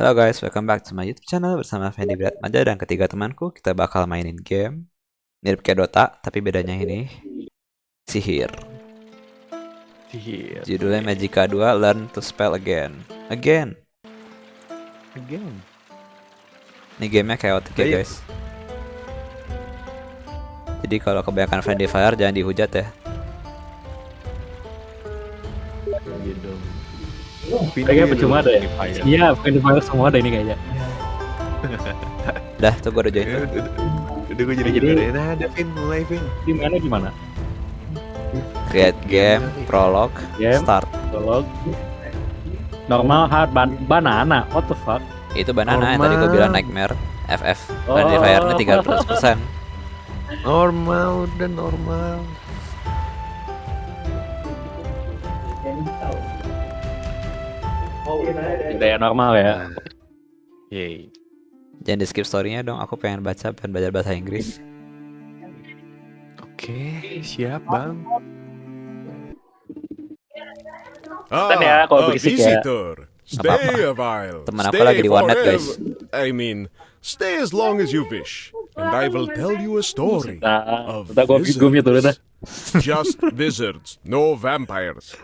Halo guys, welcome back to my YouTube channel bersama Fendi Maja dan ketiga temanku. Kita bakal mainin game mirip kayak Dota, tapi bedanya ini sihir. Sihir. Judulnya Magica 2 Learn to Spell Again. Again. Again. Ini gamenya chaotic ya guys. Jadi kalau kebanyakan friendly fire jangan dihujat ya. Dong. Kayaknya percuma ada ya? Iya, bukan di Fire semua ada ini kayaknya. Dah, tuh gue udah join Ya. Udah, gue jadi Jadi- Nah, ada Vin, mulai Vin. Di mana gimana? Create game, prologue, Game, start. prolog. Normal hard ban banana. What the fuck? Itu banana yang tadi gue bilang nightmare. FF. Oh. Friendly fire-nya 13%. Normal, udah normal. Gaya normal ya. Nah. Yeay. Jangan di skip story-nya dong, aku pengen baca, pengen belajar bahasa Inggris. Oke, siap bang. Kan ya, kalau berisik ya. Stay a while. Temen aku lagi di warnet, guys. I mean, stay as long as you wish, and I will tell you a story Nah, of dah. wizards. Just wizards, no vampires.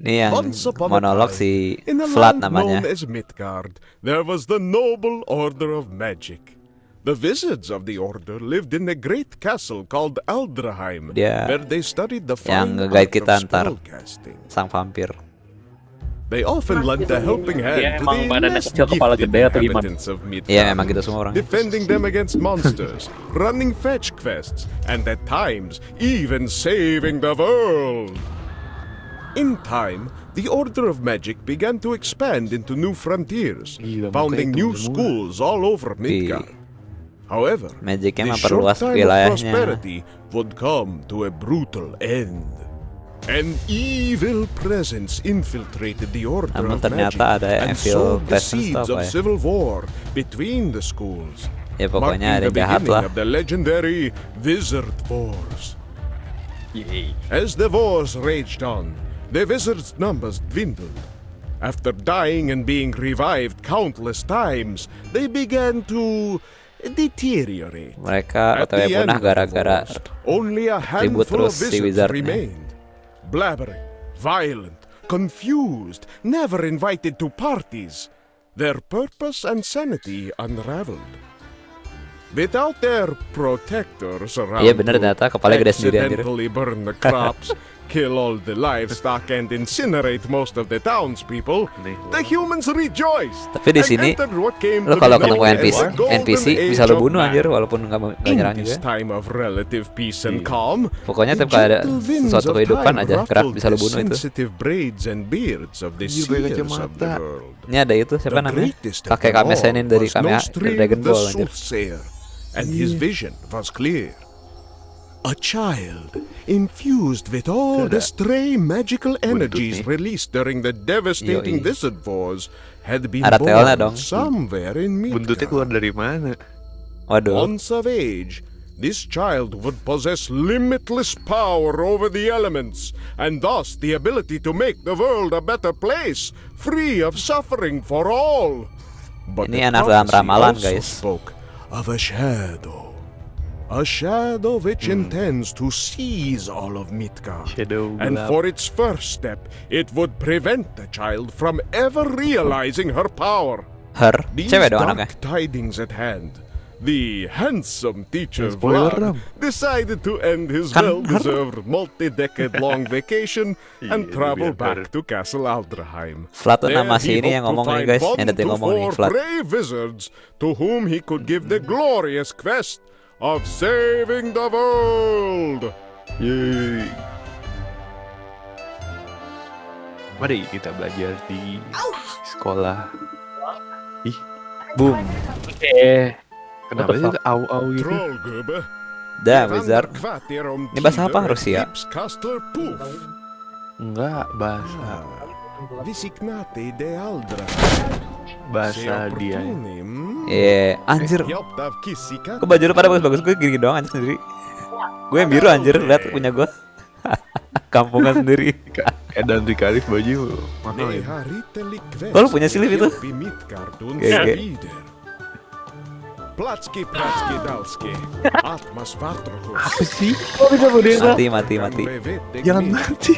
Ini yang Once upon a monolog time, si In a Vlad land known namanya. as Midgard, there was the noble order of magic. The wizards of the order lived in a great castle called Aldraheim, Dia where they studied the yang fine nge-guide art kita of ntar. spellcasting. Sang vampir. They often lent a helping hand to emang the less gifted inhabitants of Midgard, Iya memang gitu semua orang. defending them against monsters, running fetch quests, and at times even saving the world. In time, the Order of Magic began to expand into new frontiers, founding new schools all over Midgard. However, Magicnya the short time of prosperity would come to a brutal end. An evil presence infiltrated the order Namun of magic and sowed the seeds of civil war between the schools. Ya marking the beginning lah. of the legendary Wizard Wars. As the wars raged on, the wizards' numbers dwindled. After dying and being revived countless times, they began to deteriorate. Mereka At the end punah gara-gara only a handful of terus si remained. Blabbering, violent, confused, never invited to parties. Their purpose and sanity unraveled. Without their protectors around Iya bener to ternyata kepala gede sendiri accidentally burn the crops, kill all the livestock, and incinerate most of the townspeople, the humans rejoiced. Tapi di sini, Lo kalau ketemu NPC, NPC bisa lo bunuh anjir walaupun nggak nyerang this juga. time of relative peace and Iya. calm, Pokoknya tiap kali ada sesuatu kehidupan aja gerak ruffled bisa lo bunuh itu. world. Ini ada itu siapa namanya? Kakek Kame all Senin dari Kame Nostri Dragon Ball anjir. and his vision was clear. A child infused with all the stray magical energies released during the devastating wizard wars had been born dong. somewhere in Buntutnya keluar Midgard. dari mana? Waduh. Once of age, this child would possess limitless power over the elements, and thus the ability to make the world a better place, free of suffering for all. But Ini the anak dalam ramalan, guys. spoke of a shadow. A shadow which Hmm. intends to seize all of Midgard. Shadow And gelap. for its first step, it would prevent the child from ever realizing her power. Her. These Cewek dong anaknya. dark tidings at hand. The handsome teacher Spoiler Vlad decided to end his well-deserved multi-decade-long vacation and travel back to Castle Aldraheim. Vlad tuh There nama si he ini yang hoped ngomong nih find guys, yang detik to ngomong nih four Vlad. brave wizards to whom he could give the glorious quest of saving the world. Yeay. Mari kita belajar di sekolah. Ih, Boom. Oke. kenapa sih itu au-au gitu? Dah wizard. Ini bahasa apa Rusia? Enggak, bahasa Visignate de Aldra. Bahasa dia. Iya, anjir. Kok Kok baju lu pada bagus-bagus gue gini doang anjir sendiri. Gue yang biru anjir, lihat punya gue. kampungan sendiri. Edan Rikarif baju mahal ya. Oh, lu punya silip itu? Vidare. Platski, platski, dalski. Atmas. Apa sih? Oh bisa berdiri Mati mati mati. Jangan mati.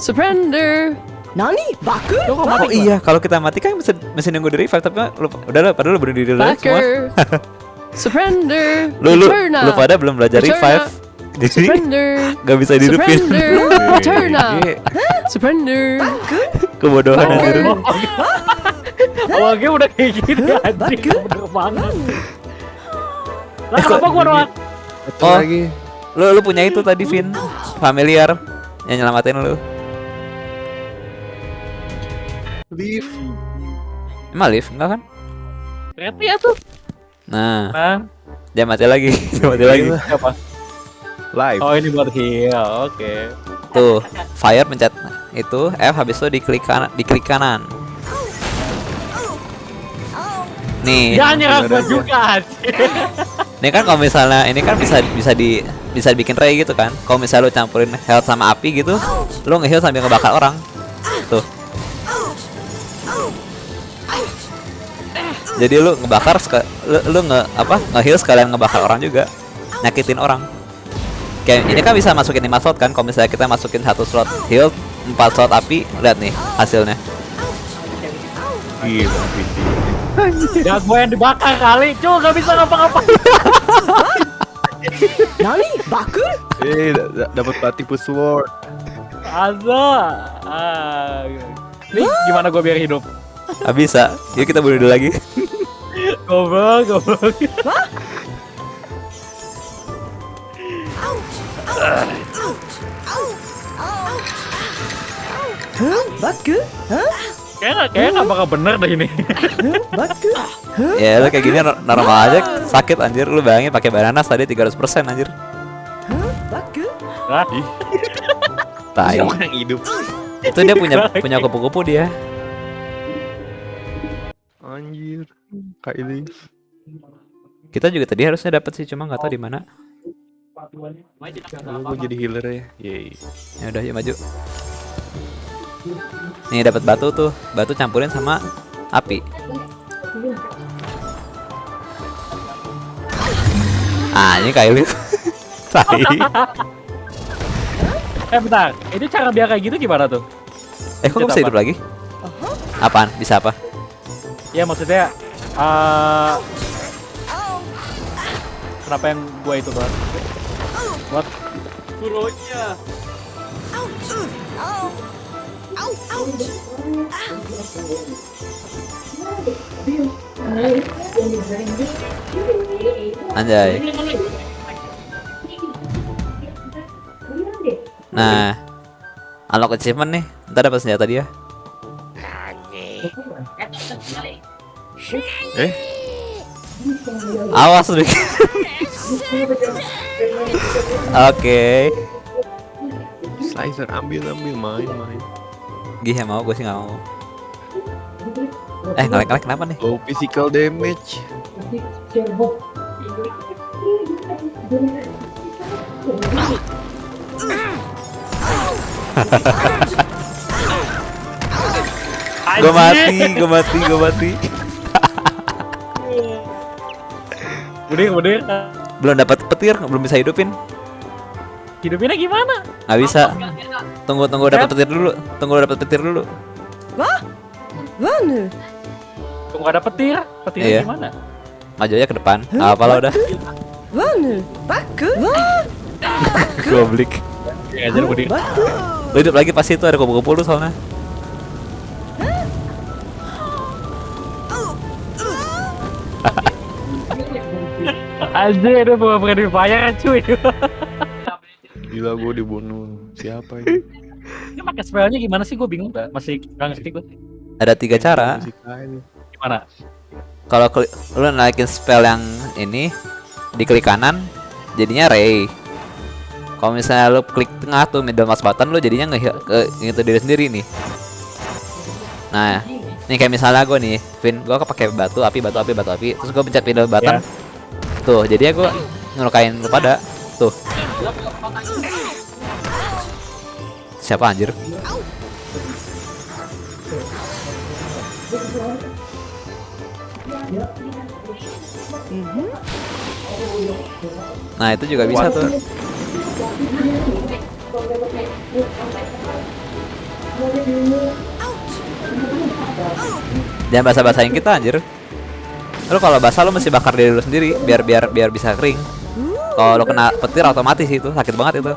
Surrender. Nani? Baku? Lo kok Oh mati iya, kalau kita mati kan bisa masih nunggu di revive tapi lu udah lah, padahal lu berdiri dulu semua. Backer. Surrender. Lu lu Eterna. lu pada belum belajar Eterna. revive. Jadi Surrender. gak bisa dihidupin. Surrender. Eterna. Iya, Surrender. Kebodohan Backer. anjir. Awal game udah kayak gini anjing. Bener banget. Lah kenapa gua doang? Oh, lu lu punya itu tadi Vin, familiar yang nyelamatin lu. Leave. Emang live enggak kan? Ternyata ya tuh. Nah, Nah, jangan mati lagi, jangan mati lagi. siapa? Live. Oh ini buat heal, oke. Tuh, fire pencet itu F habis itu diklik kanan, diklik kanan. Nih, Jangan nyerang gua juga ini kan kalau misalnya ini kan bisa bisa di bisa dibikin ray gitu kan. Kalau misalnya lu campurin health sama api gitu, lu nge-heal sambil ngebakar orang. Tuh. Jadi lu ngebakar lu, lu nge apa nge-heal sekalian ngebakar orang juga. Nyakitin orang. Kayak ini kan bisa masukin 5 slot kan. Kalau misalnya kita masukin satu slot heal, 4 slot api, lihat nih hasilnya. Gila, Vidi. Ya gua yang dibakar kali, cuy gak bisa ngapa-ngapain. Nani? Baku? Eh, da- da- dapat pati sword. Aza. Ah. Nih gimana gua biar hidup? Ah, bisa. Yuk kita bunuh dulu lagi. Goblok, goblok. Huh? Baku? Huh? Kayaknya kayaknya nggak bakal bener deh ini. Baku? ya lu kayak gini nor- normal aja sakit anjir lu bayangin pakai bananas tadi 300% anjir. Huh? Baku? Hah? Tai. Siapa yang hidup? Itu dia punya punya kupu-kupu dia. Anjir. Kak ini. Kita juga tadi harusnya dapat sih cuma nggak tahu di mana. Gue jadi healer ya. Yeay. Ya udah yuk maju. Nih dapat batu tuh. Batu campurin sama api. Ah, ini Kylie. Tai. Eh bentar, ini cara biar kayak gitu gimana tuh? Eh, kok bisa apa? hidup lagi? Apaan? Bisa apa? Ya maksudnya eh Kenapa yang gua itu kan? What? Turunnya. Anjay. Nah, unlock achievement nih. Ntar dapat senjata dia. Eh, Awas lu. Oke. slicer ambil ambil main main. Gih mau, gue sih nggak mau. Eh ngelek ngelek kenapa nih? Low physical damage. Gue mati, gue mati, gue mati. Udah, udah. Belum dapat petir, belum bisa hidupin. Hidupinnya gimana? Nggak bisa. Tunggu tunggu dapat petir dulu. Tunggu dapat petir dulu. Vanu? Tunggu ada petir. Petirnya Iya. gimana? Maju aja ke depan. Apa lah udah. Vanu? Baku? Wah! Goblik. Ya udah. Baku? Lu hidup lagi pasti itu ada kupu-kupu lu soalnya. Aja itu bawa friendly fire cuy. Gila gue dibunuh. Siapa ini? Ini pakai spellnya gimana sih? Gue bingung. dah. Masih nggak ngerti gue. Ada tiga cara. Gimana? Kalau lu naikin spell yang ini diklik kanan jadinya ray. Kalau misalnya lu klik tengah tuh middle mouse button lu jadinya nge ke gitu diri sendiri nih. Nah, nih kayak misalnya gue nih, Vin, gue pakai batu api batu api batu api, terus gue pencet middle button. Ya. Tuh, jadinya gue ngelukain lu pada. Tuh. siapa anjir? Nah itu juga bisa tuh. Jangan basah-basahin kita anjir. Lu kalau basah lu mesti bakar diri lu sendiri biar biar biar bisa kering. Kalau lu kena petir otomatis itu sakit banget itu.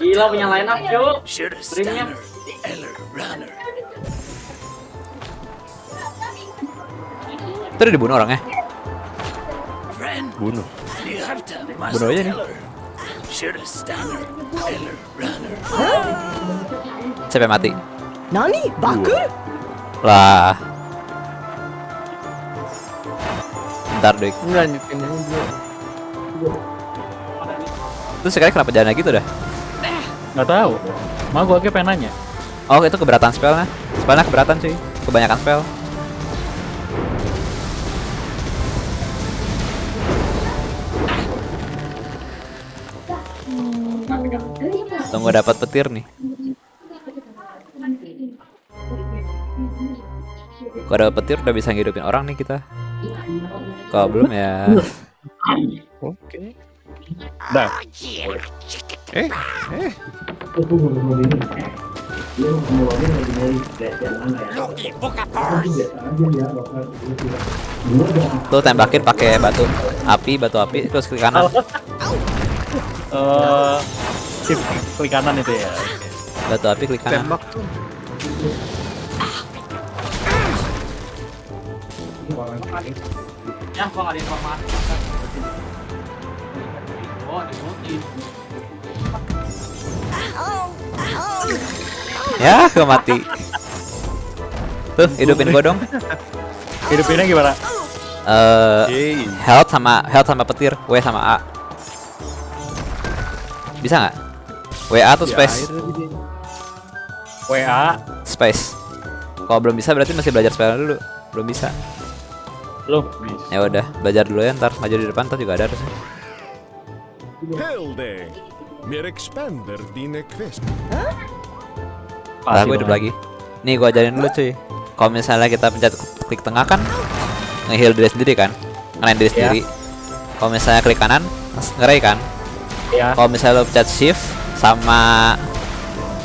Gila punya line up. Itu udah dibunuh orangnya. Bunuh. Bunuh aja nih. Siapa yang mati? Nani? Baku? Lah. Bentar deh. Lanjutin aja. Terus sekali kenapa jalan gitu dah? Nggak tahu. Mau gua aja pengen nanya. Oh itu keberatan spellnya. Spellnya keberatan sih. Kebanyakan spell. Tunggu dapat petir nih. Kalau dapat petir udah bisa ngidupin orang nih kita. Kalau belum ya. Oke. Dah. Eh, eh. Tuh tembakin pakai batu api, batu api terus klik kanan. Eh, sip klik kanan itu ya. Batu api klik kanan. Tembak tuh. Ya, gua nggak ada informasi. Oh. Ya, gue mati. Tuh, hidupin gua dong. Hidupinnya gimana? Eh, Yeay. health sama health sama petir, W sama A. Bisa nggak? WA atau space? WA. Space. Kalau belum bisa berarti masih belajar spell dulu. Belum bisa. Lu. Ya udah, belajar dulu ya ntar maju di depan ntar juga ada harusnya. Helde. Mer expander dine quest. Lah gue hidup lagi. Nih gua ajarin dulu cuy. Kalau misalnya kita pencet klik tengah kan nge-heal diri sendiri kan, ngenain diri sendiri. Kalau misalnya klik kanan ngeray kan. Ya. Kalau misalnya lo pencet shift sama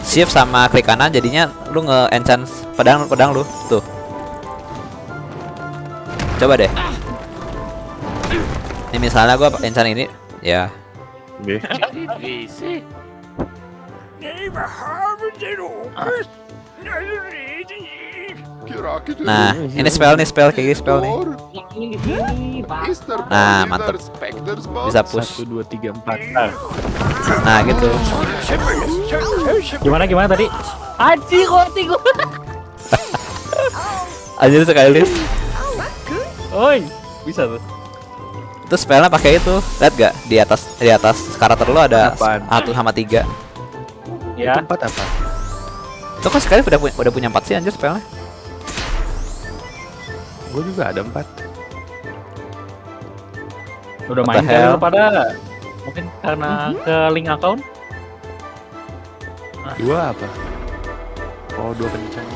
shift sama klik kanan jadinya lu nge-enchant pedang pedang lu tuh. Coba deh. Ini misalnya gua enchant ini ya. Oke. Nah, ini spell nih spell kayak gini spell nih. Nah, mantep. Bisa push. Satu, dua, tiga, empat. Nah, gitu. Gimana gimana tadi? Anjing kok gua. Aja sekali. Oi, bisa tuh. Itu spellnya pakai itu. Lihat gak di atas di atas karakter lu ada satu sama tiga. Ya. Empat apa? Itu kan sekali udah punya udah punya empat sih anjir spellnya. Gue juga ada empat. Udah What main kali pada mungkin karena ke link account Dua apa? Oh, dua kencang.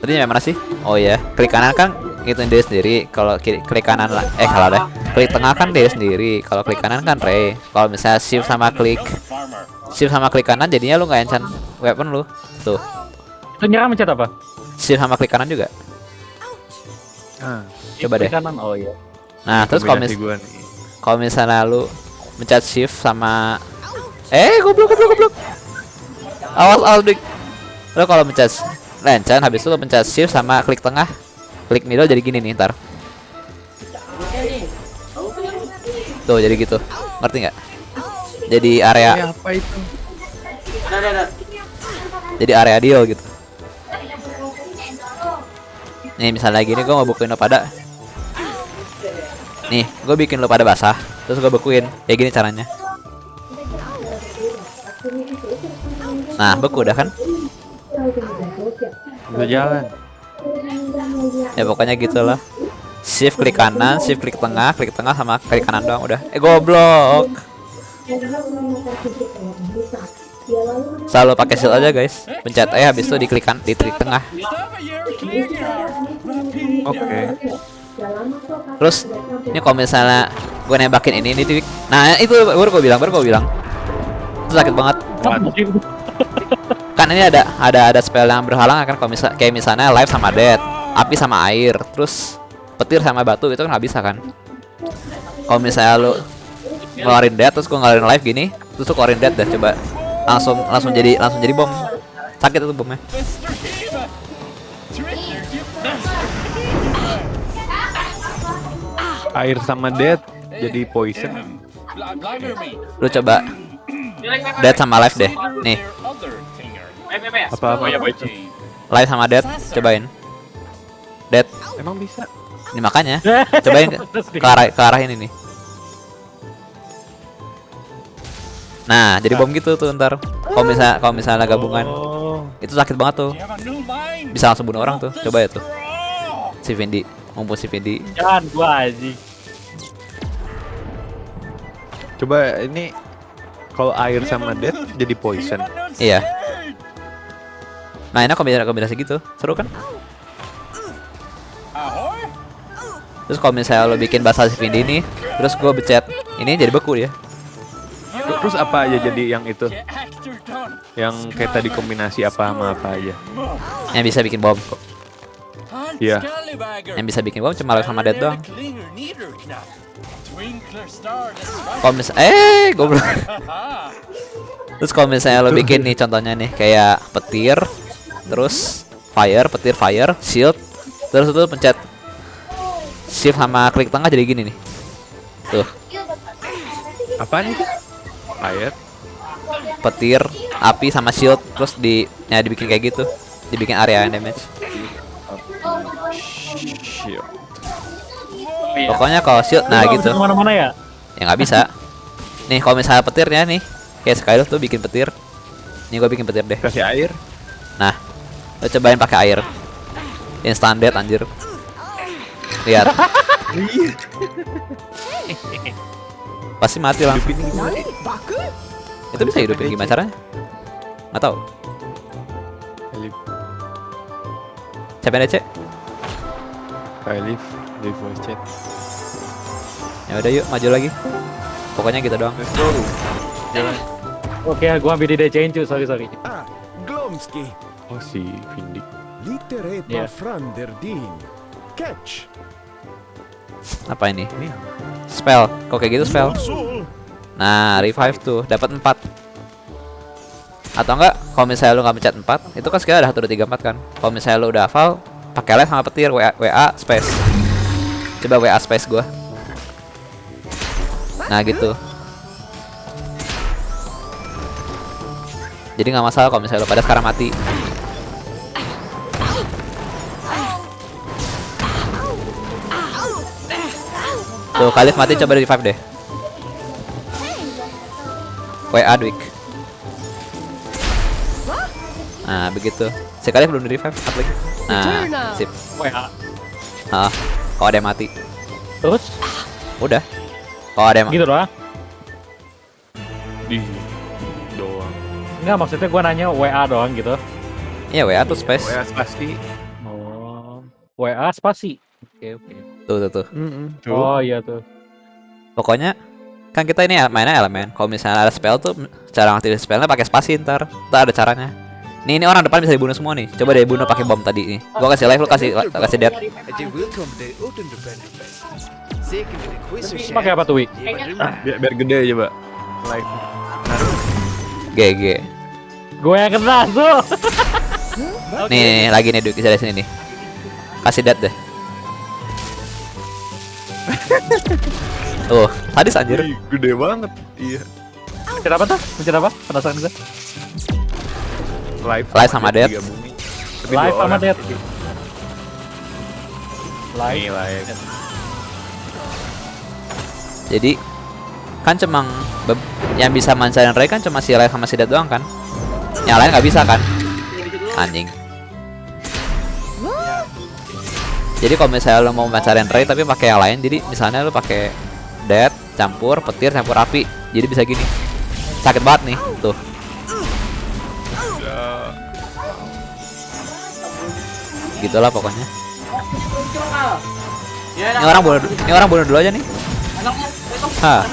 Tadi yang mana sih? Oh iya, klik kanan kan ngitungin diri sendiri. Kalau kiri klik kanan lah, eh salah deh. Klik tengah kan diri sendiri. Kalau klik kanan kan Ray. Kalau misalnya shift sama klik shift sama klik kanan jadinya lu nggak enchant weapon lu. Tuh, itu nyerang mencet apa? shift sama klik kanan juga. Ah, Coba deh. Klik kanan oh iya Nah, terus kalau mis kalau misalnya lu mencet shift sama eh goblok goblok goblok. Awas awas dik. Lu kalau mencet enchant habis itu lu pencet shift sama klik tengah. Klik middle jadi gini nih ntar. Tuh jadi gitu. Ngerti nggak? Jadi area apa itu? jadi area deal gitu. Nih misalnya gini gue mau bukuin lo pada Nih gue bikin lo pada basah Terus gue bekuin Kayak gini caranya Nah beku udah kan Bisa jalan. Ya pokoknya gitu lah Shift klik kanan, shift klik tengah, klik tengah sama klik kanan doang udah. Eh goblok. Selalu pakai shield aja guys. Pencet E habis itu diklik kan di klik tengah. Oke. Terus ini kalau misalnya gue nembakin ini ini. Nah, itu baru gue bilang, baru gue bilang. Sakit banget. Kan ini ada ada ada spell yang berhalang kan kalau misal kayak misalnya life sama death, api sama air, terus petir sama batu itu kan nggak bisa kan. Kalau misalnya lu ngeluarin death terus gue ngeluarin life gini, terus tuh keluarin death dah coba langsung langsung jadi langsung jadi bom. Sakit itu bomnya. Air sama death jadi poison. Lu coba death sama life deh. Nih, Apa apa itu? life sama death cobain. Death. Emang bisa? Ini makanya cobain ke, arah ke arah ini nih. Nah, jadi bom gitu tuh ntar. Kalau misalnya kalau misalnya gabungan, Oh. itu sakit banget tuh. Bisa langsung bunuh orang tuh. Coba ya tuh. Si Vindi, mumpung si Vindi. Jangan gua anjing. Coba ini kalau air sama death jadi poison. Iya. Nah, ini kombinasi kombinasi gitu. Seru kan? Terus kalau misalnya lo bikin bahasa si Vindi nih, terus gue becet ini jadi beku dia. Terus apa aja jadi yang itu? Yang kayak tadi kombinasi apa sama apa aja? Yang bisa bikin bom. Iya. Yang bisa bikin bom cuma sama dead doang. Kalau mis eh goblok. Terus kalau misalnya lo bikin nih contohnya nih kayak petir, terus fire, petir fire, shield, terus itu pencet shift sama klik tengah jadi gini nih. Tuh, Apaan itu? Air. petir, api sama shield terus di ya dibikin kayak gitu. Dibikin area damage. Pokoknya kalau shield nah gitu. bisa Ke mana-mana ya? Ya nggak bisa. Nih kalau misalnya petirnya nih kayak Skylo tuh bikin petir. Nih gue bikin petir deh. Kasih air. Nah, lo cobain pakai air. Instant death anjir. Lihat. Pasti mati lah. Itu bisa hidupin gimana caranya? Nggak tahu. Live, Siapa yang DC? kayak live, live voice chat. Ya udah yuk maju lagi. Pokoknya gitu doang. Let's go. Jalan. Oke, gua ambil di DC-in cuy, sorry sorry. Ah, Glomsky. Oh si Vindi. Littere Yeah. Franderdin. Catch. Apa ini? Spell. Kok kayak gitu spell? Nah, revive tuh dapat 4. Atau enggak, kalau misalnya lu nggak pencet 4, itu kan sekarang ada 1 2 3 4 kan. Kalau misalnya lu udah hafal, pakai live sama petir WA, WA space. Coba WA space gua. Nah, gitu. Jadi nggak masalah kalau misalnya lu pada sekarang mati. Tuh, Khalif mati coba di revive deh. WA Dwik. Nah, begitu. Sekali belum di revive, up lagi. Nah, sip. WA. Ah, kalau ada yang mati, Terus udah. Kalau ada yang gitu doang. Di doang. Enggak maksudnya gua nanya WA doang gitu. Iya, WA tuh space. WA pasti. Oh. WA spasi. Oke, oke. Tuh, tuh, tuh. Tuh. Oh iya tuh. Pokoknya kan kita ini mainnya elemen. Kalau misalnya ada spell tuh cara ngaktifin spellnya pakai spasi ntar. Ntar ada caranya. Nih, ini orang depan bisa dibunuh semua nih. Coba deh bunuh pakai bom tadi nih. Gua kasih live, lu kasih kasih death. Pakai apa tuh, Wi? Biar, biar gede aja, Mbak. Live. GG. Gue yang kena tuh. Nih, nih, nih, lagi nih Dwik, dari sini nih. Kasih death deh. Tuh, sadis anjir. Gede banget. Iya. Pencet apa tuh? Pencet apa? Penasaran gue. Live. Live sama. Tapi Live sama. Nih, Live. live. Jadi kan cuma yang bisa mancarin Ray kan cuma si Live sama si Dead doang kan? Yang lain nggak bisa kan? Anjing. Jadi kalau misalnya lo mau pacarin Ray tapi pakai yang lain, jadi misalnya lo pakai dead campur petir campur api, jadi bisa gini. Sakit banget nih, tuh. Gitulah pokoknya. Ini orang bunuh, ini orang bunuh dulu aja nih. Hah.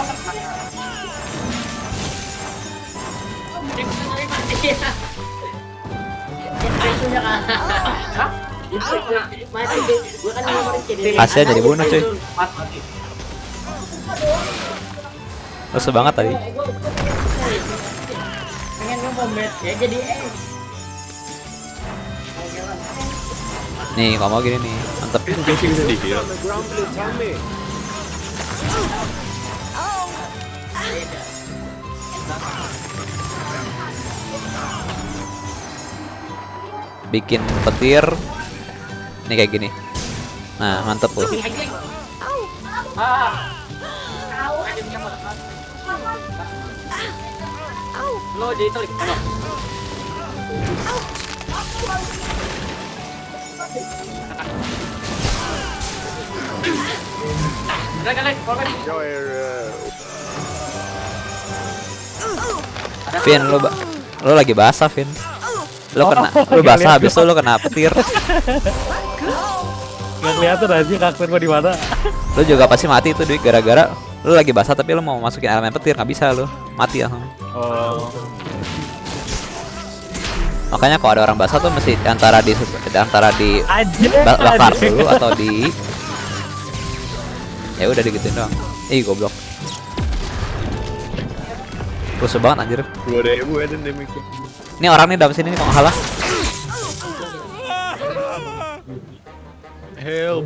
Kasian jadi bunuh cuy. Rusuh banget tadi. Nih, kalau mau gini nih, heal. Bikin petir. Nih kayak gini. Nah, mantep tuh. Lo jadi. Vin, lu ba lu lagi basah, Vin. Lu kena lu basah habis itu lu kena petir. Nggak kelihatan aja karakter gua di mana. Lu juga pasti mati itu duit gara-gara lu lagi basah tapi lu mau masukin elemen petir nggak bisa lu. Mati ya. Oh. Makanya kalau ada orang basah tuh mesti antara di antara di bakar dulu atau di ya udah digituin doang. Ih goblok. Rusuh banget anjir. Dua ribu ya demikian. Ini orang nih dalam sini nih nggak salah. Help.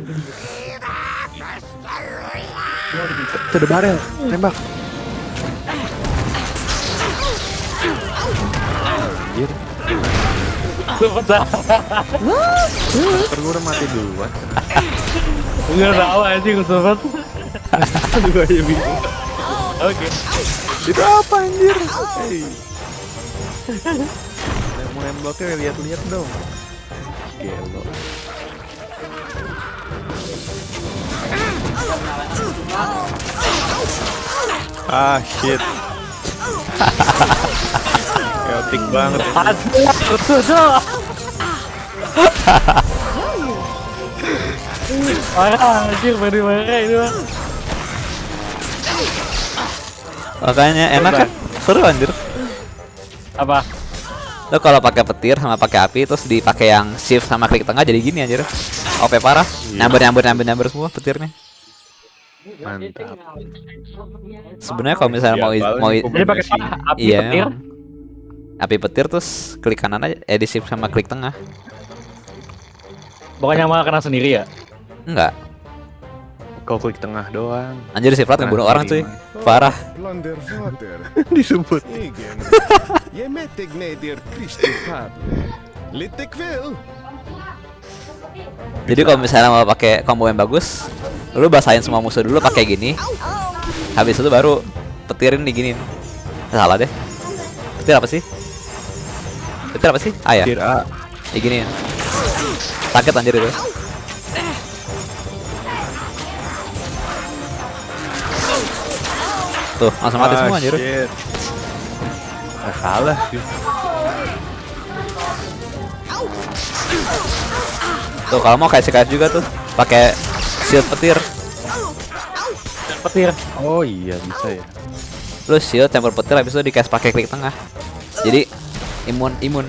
Itu ada barel, tembak. Anjir, udah mati duluan. Enggak tahu anjing sobat. Gue aja bingung. Oke. Itu apa anjir? Hey. Mau nembaknya lihat-lihat dong. Gelo. Ah shit. Chaotic banget. Aduh, betul. Parah anjir baru marah ini mah. Makanya enak kan? Seru anjir. Apa? Lo kalau pakai petir sama pakai api terus dipakai yang shift sama klik tengah jadi gini anjir. OP parah. Nyamber nyamber nyamber nyamber semua petirnya. Mantap. Sebenarnya kalau misalnya mau Ya, mau Jadi pakai api iya petir. api petir terus klik kanan aja eh di shift sama klik tengah. Bukannya malah kena sendiri ya? Enggak. Kau klik tengah doang. Anjir si Plat ngebunuh orang cuy. Parah. Disebut. Jadi kalau misalnya mau pakai combo yang bagus, lu basahin semua musuh dulu pakai gini. Habis itu baru petirin diginin. Salah deh. Petir apa sih? Petir apa sih? Ah ya, Kir A. diginin. Sakit anjir itu. Tuh, langsung mati semua anjir. Ah. Ah, kalah sih. Tuh, kalau mau kayak CKF juga tuh, pakai shield petir. Petir. Oh iya bisa ya. Lu shield campur petir habis itu dikasih pakai klik tengah. Jadi imun imun.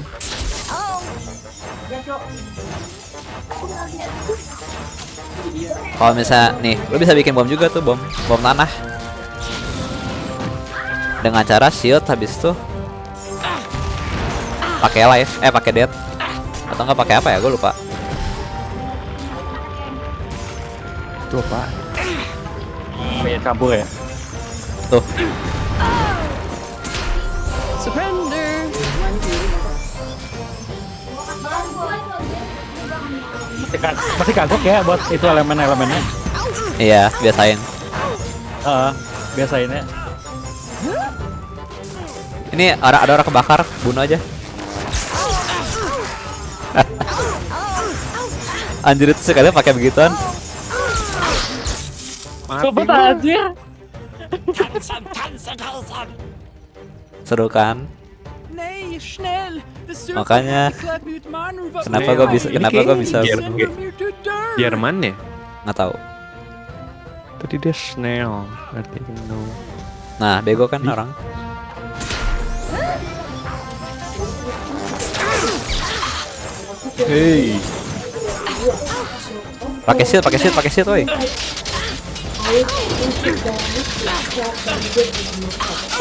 Kalau misalnya nih, lu bisa bikin bom juga tuh bom bom tanah. Dengan cara shield habis itu pakai life, eh pakai dead. Atau enggak pakai apa ya? Gue lupa. Itu apa? Pengen campur ya? Tuh, Surrender. Masih, ka- masih kagok ya buat itu elemen-elemennya. iya, biasain. Heeh, biasainnya. Ini ada ada orang kebakar, bunuh aja. anjir itu sekali pakai begituan. Cepet anjir. Seru kan? Makanya kenapa iya. gue bisa kenapa gue bisa ya? Jerman ya? Nggak tahu. Tadi dia snail, artinya no. Nah, bego kan orang. Hey. Pakai shield, pakai shield, pakai shield, woi.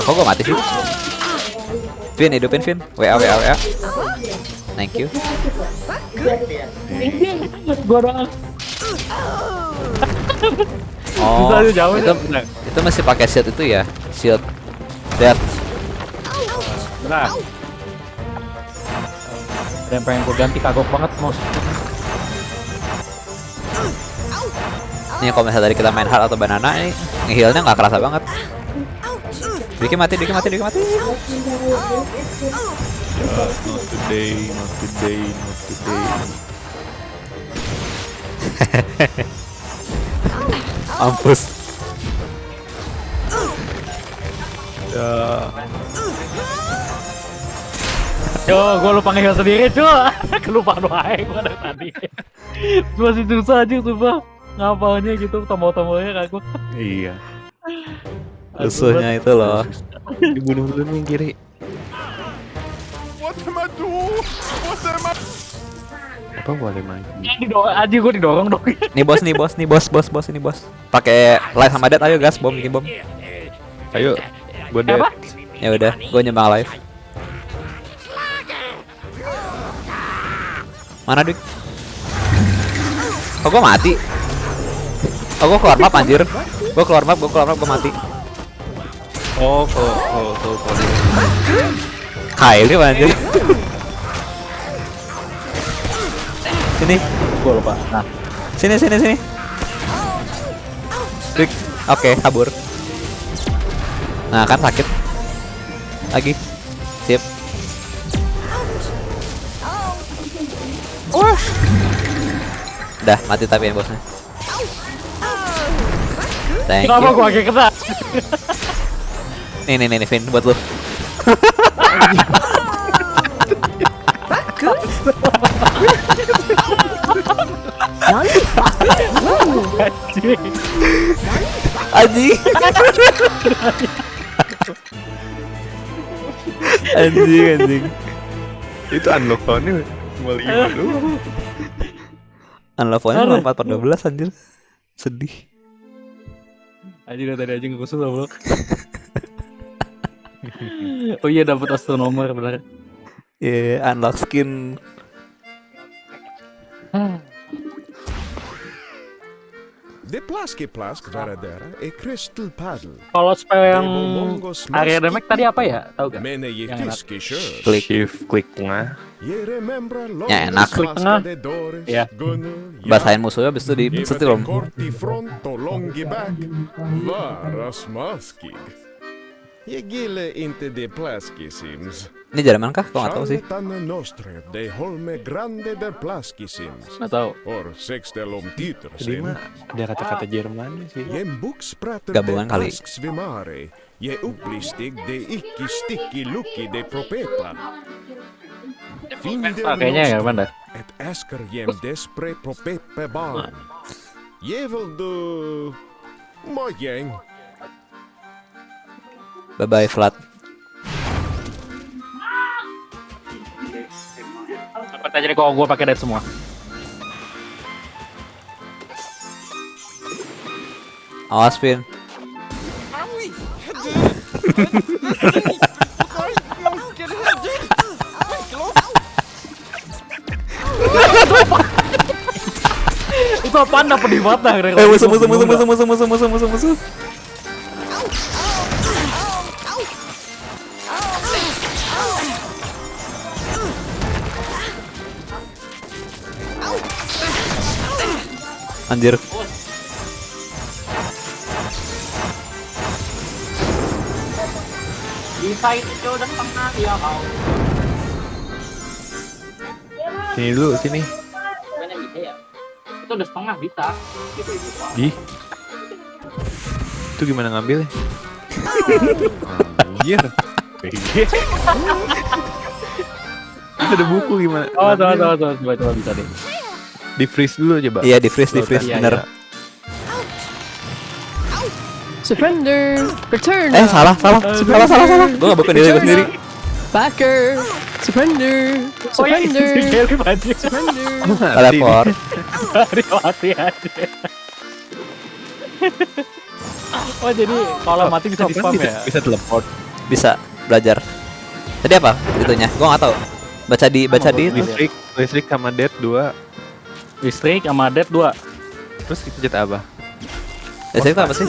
Kok gua mati sih? Vin, hidupin Vin. WA, WA, WA. Thank you. Gua doang. Oh, itu, ya. itu masih pakai shield itu ya? Shield. Dead. Bentar. Ada yang pengen gue ganti kagok banget mouse. Nih kalau misalnya tadi kita main hard atau banana ini ngehealnya nggak kerasa banget. Diki mati, Diki mati, Diki mati. Not today, not today, not today. Mampus. Ya. Yo, gue lupa ngeheal sendiri cuy. Kelupaan wae gue dari tadi. Masih susah aja sumpah. Ngapalnya gitu tombol-tombolnya kagok. Iya. Musuhnya itu loh. Dibunuh dulu nih kiri. What am I doing? What am I Apa boleh main? Didorong aja gue didorong dong. Nih bos, nih bos, nih bos, bos, bos ini bos. Pakai live sama dead ayo gas, bom bikin bom. Ayo. Gue dead. Ya udah, gue nyembang live. Mana dik? Oh gue mati. Oh gue keluar map anjir. Gue keluar map, gue keluar map, gue mati. Oh, kalau kalau kalau kalau Kylie anjir. Sini, Gue lupa. Nah, sini, sini, sini. Dik. Oke, kabur. Nah kan sakit. Lagi. Sip. Udah mati tapi ya bosnya. Thank kenapa you. gue kayak kena? Nih nih nih, nih Vin buat lu. Anjing. Anjing. anjing itu unlock cuma lima dulu. Unlevelnya kan empat per dua belas anjir. Sedih. Anjir tadi aja nggak lah bro. oh iya dapet astronomer benar. Iya, yeah, unlock skin. Hmm. De plaske plask varadera e crystal paddle. Kalau spell yang area damage tadi apa ya? Tahu gak? Mene Yang enak. Klik. Shift klik tengah. Ja, enak. Klik tengah. Ja. Gunnel, Basahin musuhnya habis itu di setir om. Ya gillar inte de plaski sims. Ini Jerman kah? Kau nggak tahu er sih. nostre de holme grande de plaski sims. Nggak tahu. Or sextelom Lima. ada kata-kata Jerman sih. Gabungan kali. Svimare. Je uplistik de iki stikki luki de propeta. Oh, ah, kayaknya ya, mana? Et asker jem despre propepe ban. Nah. Jevel do... Mojeng. Bye bye flat. Dapat aja deh kalau gue pakai dead semua. Awas Vin. Itu apaan dapat di mata? Eh musuh musuh musuh musuh musuh musuh musuh musuh musuh. Anjir. Bisa itu udah tengah dia mau. Sini dulu, sini. Mana bisa ya? itu udah setengah bisa. Gitu itu. Ih. Itu gimana ngambilnya? Anjir. Ada buku gimana? Oh, Ngambil. coba coba coba coba bisa deh. Di freeze dulu coba. Iya di freeze di freeze Iya, bener. iya. Surrender. Return. Eh salah salah salah salah salah. Gue gak buka diri gue sendiri. Backer. Surrender. Oh iya, Surrender. Surrender. Teleport. Mati aja. Oh jadi kalau mati bisa di spam ya? bisa teleport. Bisa belajar. Tadi apa itunya? Gue gak tahu. Baca di baca di. Listrik, listrik sama dead 2. Listrik sama dead 2 Terus kita jet apa? Listrik apa sih?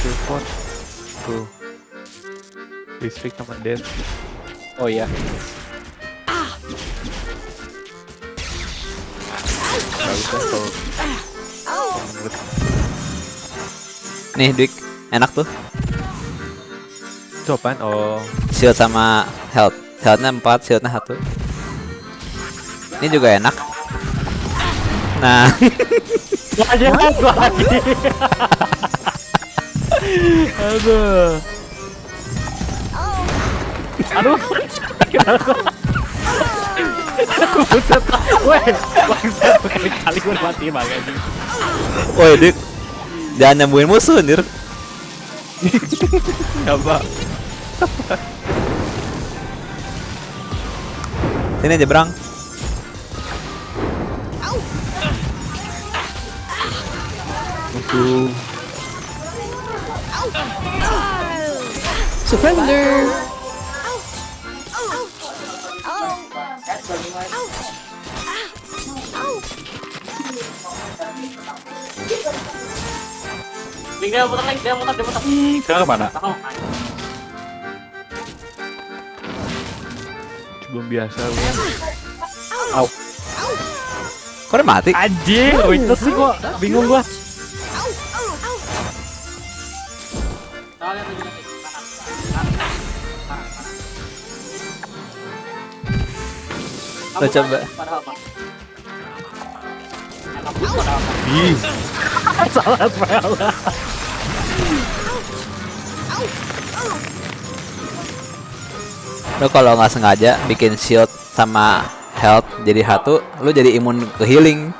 Teleport. Tuh. Listrik sama dead. Oh iya kalau Nih Dik, enak tuh. itu apaan? Oh, Shield sama health. Healthnya 4, shieldnya 1. Ini juga enak. Nah, Gua aja gua lagi Aduh Aduh Buset Weh Bangsat Berkali-kali gue mati makanya woi Dik. Jangan nyembuhin musuh anjir. apa? Sini aja, Brang. Surrender. Dia muter lagi Dia muter Dia muter Sekarang ke mana? Belum biasa gue. Kok udah mati? Anjing Witness sih gua Bingung gua Lo coba. Ih, Salah Lo kalau nggak sengaja bikin shield sama health jadi satu, lu jadi imun ke healing.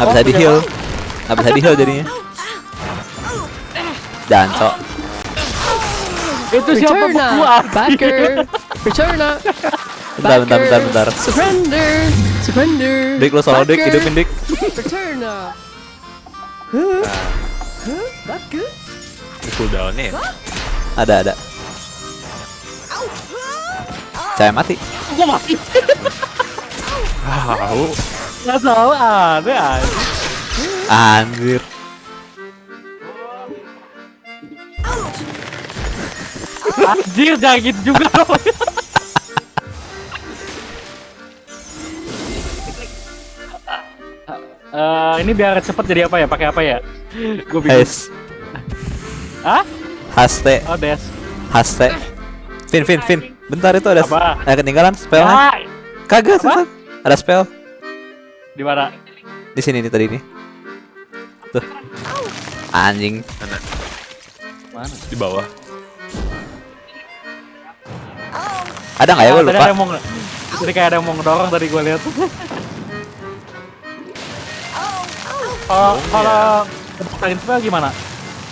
Nggak bisa di heal, nggak bisa di heal jadinya. Jancok. Itu siapa gua. Backer. Return up. Bentar, bentar, bentar, bentar. Surrender. Surrender. Dik lo solo dik, Backer. hidupin dik. Return up. ini cooldownnya ya? Ada ada. Saya mati. Gua mati Tahu. Gak tau ada aja Anjir. Anjir jangan gitu juga dong Eh, ini biar cepet jadi apa ya? Pakai apa ya? Gue bingung. Guys, Hah? haste, Oh, des. haste. Fin, fin, fin. Bentar itu ada Apa? ada ketinggalan spellnya. Ya, Kagak. Ada spell di mana? di sini nih tadi nih. Tuh. Anjing. Mana? Di bawah. Ada nggak ya gue lupa. ada yang mau kayak ada yang mau ngedorong tadi gue lihat. Kalau kalau kebakarin spell gimana?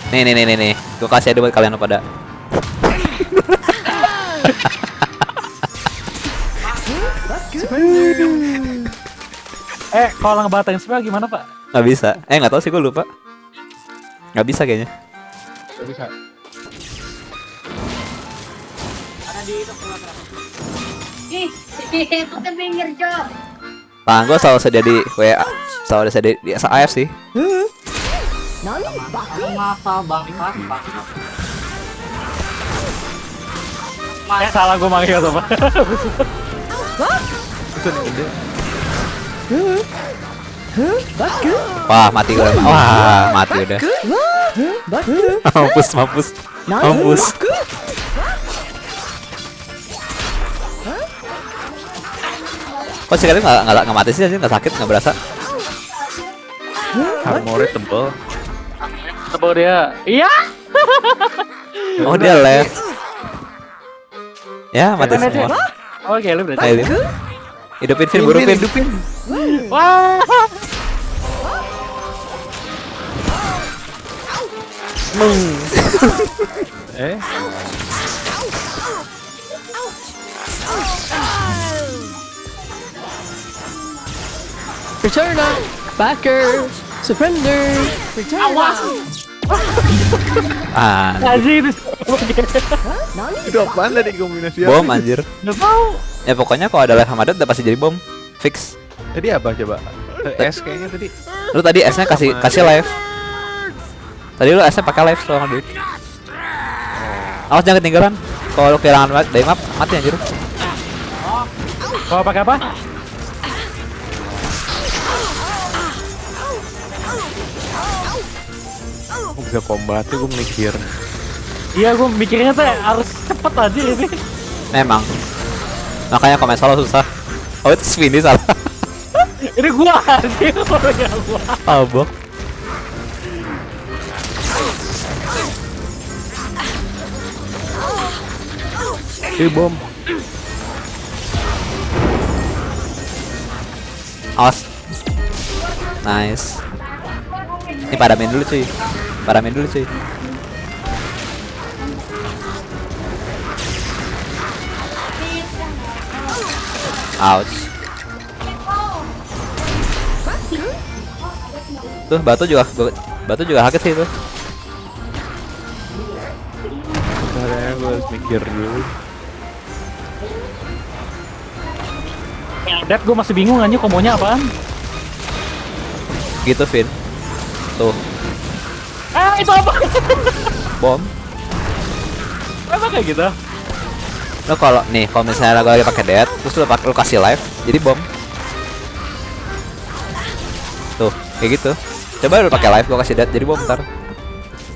Nih nih nih nih nih. Gue kasih ada buat kalian pada. Eh, kalau ngebatalin spell gimana, Pak? Nggak bisa. Eh nggak tahu sih gue lupa. Nggak bisa kayaknya. bisa. Ih, itu ke pinggir, Cok. Tangan gue selalu sedia di WA. Selalu sedia di AF sih. Masa Eh, salah gue manggil sama. Itu nih gede. Wah mati gue. Wah mati udah. mampus mampus mampus. Kok si kalian nggak nggak nggak mati sih nggak sakit nggak berasa? Armornya tebel. Tebel dia. Iya. Oh dia left. Ya mati semua. Oke, lu berarti. Ayo Vin. Hidupin Vin, buru Vin. Wah. Eh, Return up. Backer. Surrender. Return up. Ah, Anjir. itu apaan tadi kombinasi bom anjir. Enggak tahu. Ya pokoknya kalau ada live Hamadat udah pasti jadi bom. Fix. Tadi apa coba? Eh, S kayaknya tadi. Lu tadi S-nya kasih kasih live. Tadi lu S-nya pakai live soalnya duit. Awas jangan ketinggalan. Kalau lu kehilangan dari map, mati anjir. Mau pakai apa? Kok bisa combat tuh gue mikir. Iya, gua mikirnya tuh harus cepet aja ini. Memang. Makanya komen solo susah. Oh itu Swinny salah. Ini gua anjir, orang gua. Abok. Eh bom. Awas. Nice. Ini padamin dulu cuy. Padamin dulu cuy. Ouch. Tuh batu juga batu juga sakit sih itu. Caranya gue harus mikir dulu. Dep, gua masih bingung anjir komonya apaan. Gitu Vin. Tuh, itu apa? bom. Apa kayak gitu? Lo kalau nih kalau misalnya lo lagi pakai dead, terus lo pakai lo kasih live, jadi bom. Tuh, kayak gitu. Coba lo pakai live, gua kasih dead, jadi bom ntar.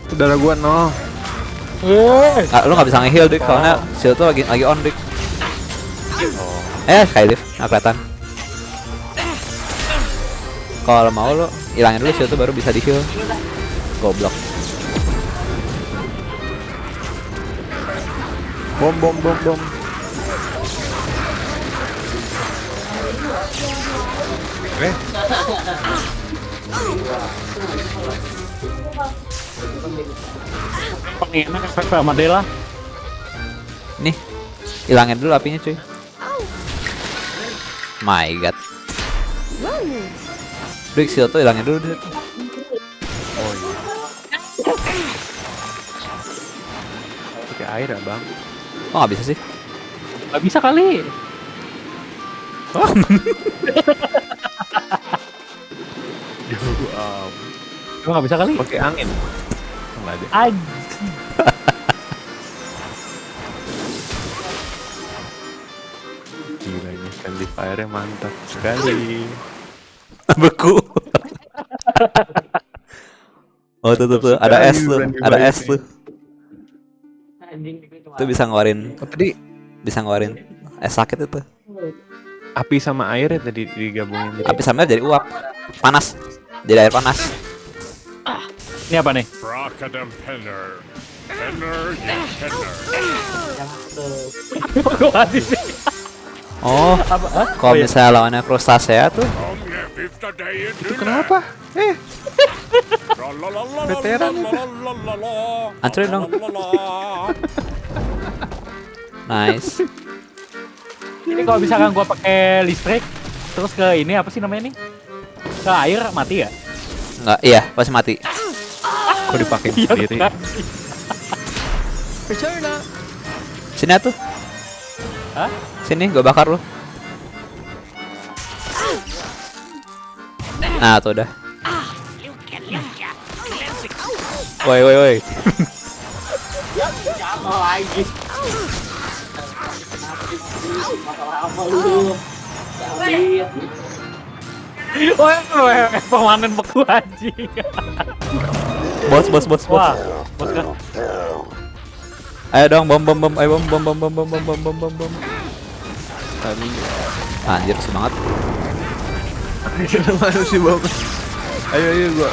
Saudara gue no. Eh, Nggak, lo nggak bisa nge-heal dik, soalnya shield tuh lagi lagi on dik. Eh, kayak lift, nggak kelihatan. Kalau mau lo hilangin dulu shield tuh baru bisa di-heal. Goblok. Bom bom bom bom. Eh, paling enak efek sama Dela. Nih, hilangin dulu apinya cuy. My god. Dik, shield tuh hilangin dulu Dik. pakai air ya bang. Oh nggak bisa sih? Gak bisa kali. Um, Emang gak bisa kali? pakai angin. Enggak ada. Gila ini friendly fire-nya mantap sekali. Beku. oh tuh tuh tuh ada es tuh, ada es tuh. Itu bisa ngeluarin, Oh, tadi bisa ngeluarin es sakit itu. api sama air ya tadi digabungin jadi Api sambil jadi uap, panas, jadi air panas. Ini apa nih? Oh, kalau Oh, iya. misalnya lawannya tuh, fifth day in itu kenapa? Eh, Veteran itu. Hancurin dong. Nice. Ini kalau misalkan gua pakai listrik terus ke ini apa sih namanya nih? Ke air mati ya? Enggak, iya pasti mati. kok dipakai Iya sendiri? kan? Sini atuh. Hah? Sini, gua bakar lu. Nah, tuh udah. Woi, woi, woi. Wah, wah, pemanen beku anjing. Bos, bos, bos, bos. Wah, bos kan. Ayo dong, bom, bom, bom, ayo bom, bom, bom, bom, bom, bom, bom, bom, bom, bom. Anjir semangat. Mana sih bapak? Ayo ayo gua.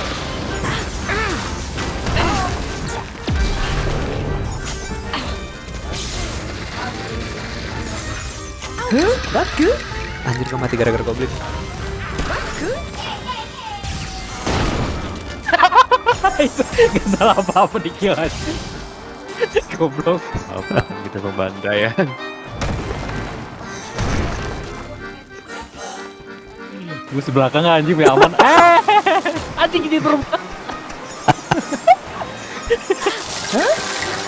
Baku. Anjir gua mati gara-gara goblin. Itu gak salah apa-apa di kill aja. Goblok. Apa kita pembantaian? Gue sebelakang anjing ya aman. Eh, anjing di rumah.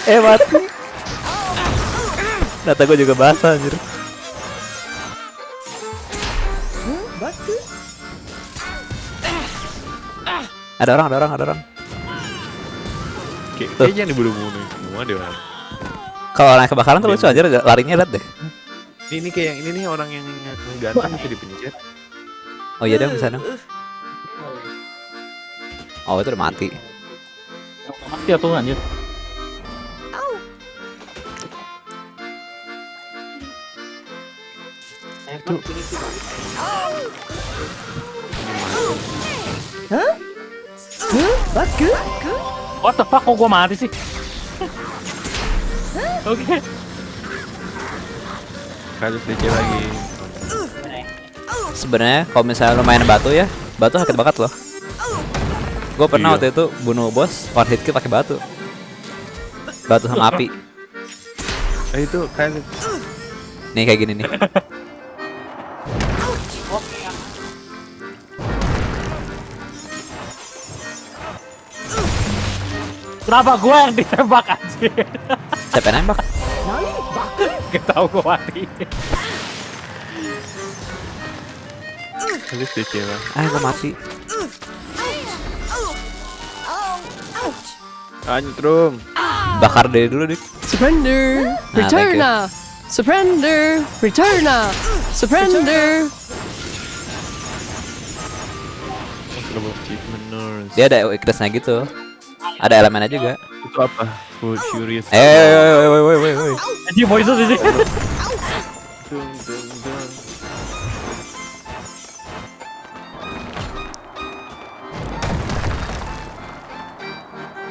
Eh mati. Data gua juga basah anjir. Ada orang, ada orang, ada orang. Kayak kayaknya dibunuh-bunuh semua deh orang. Kalau orang kebakaran tuh lucu anjir larinya liat deh. Ini, ini kayak yang ini nih orang yang ganteng bisa dipencet. Oh iya dong di sana. Oh itu udah mati. Mati ya tuh anjir. Huh? Baku. What the fuck kok gua mati sih? Oke. Kasus DC lagi. Sebenarnya kalau misalnya lu main batu ya, batu sakit banget loh. Gue pernah Iya. waktu itu bunuh bos one hit kill pakai batu. Batu sama api. Eh itu kasus. Nih kayak gini nih. Kenapa gua yang ditembak anjir? Siapa yang nembak? Gak tau gua mati. Kasus DC lah. Ah gue mati. Antrum. Bakar dari dulu dik. Surrender. Ah. Returna. Surrender. Returna. Surrender. Dia ada weaknessnya gitu. Ada elemennya juga. Itu apa? Full Furious. Eh, woi woi woi woi woi. Anjing poison di sini. Dung, dung, dung.